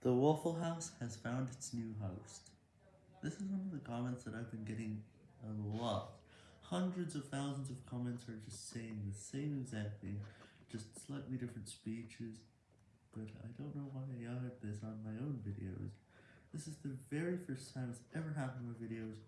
The Waffle House has found its new host. This is one of the comments that I've been getting a lot. Hundreds of thousands of comments are just saying the same exact thing, just slightly different speeches, but I don't know why I added this on my own videos. This is the very first time it's ever happened with videos